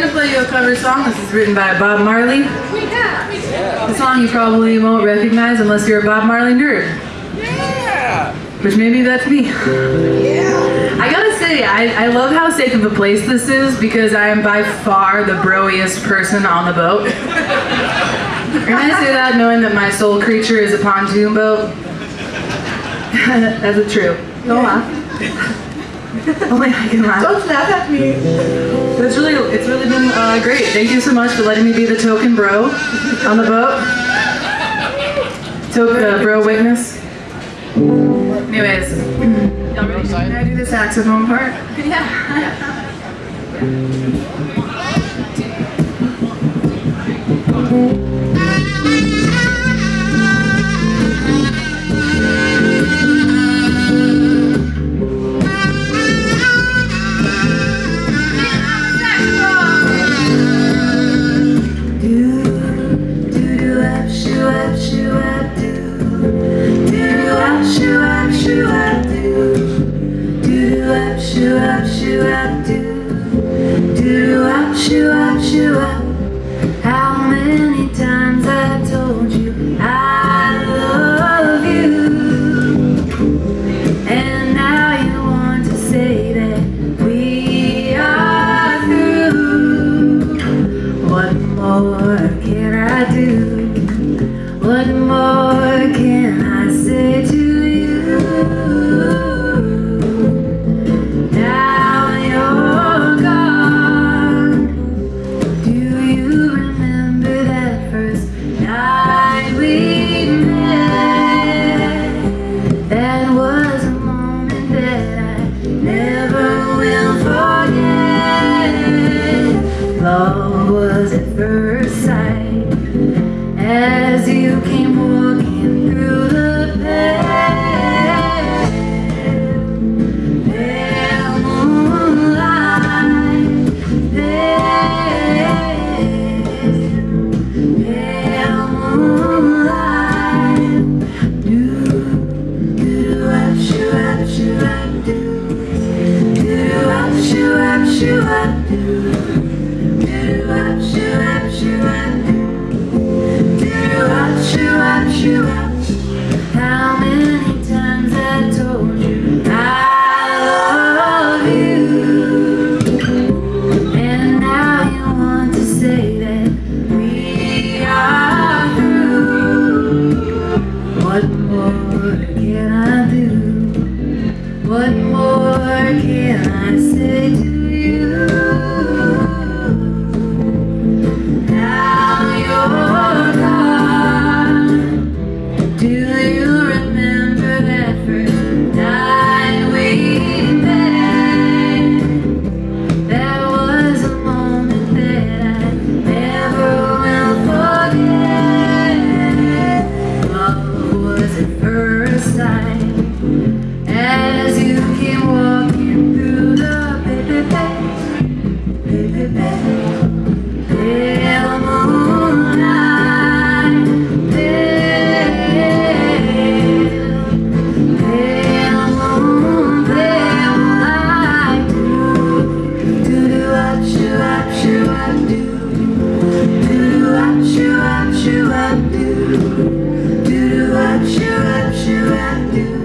gonna play you a cover song. This is written by Bob Marley. The song you probably won't recognize unless you're a Bob Marley nerd. Yeah. Which maybe that's me. Yeah! I gotta say, I, I love how safe of a place this is because I am by far the broiest person on the boat. and I say that knowing that my soul creature is a pontoon boat. That's a true. Don't laugh. Only I can laugh. Don't laugh at me. It's really, it's really been uh, great. Thank you so much for letting me be the token bro on the boat. Token uh, bro witness. Anyways, y'all ready? Can I do the saxophone part? Yeah. How many times I told you I love you? And now you want to say that we are through. What more can I do? What more can I shoo I do.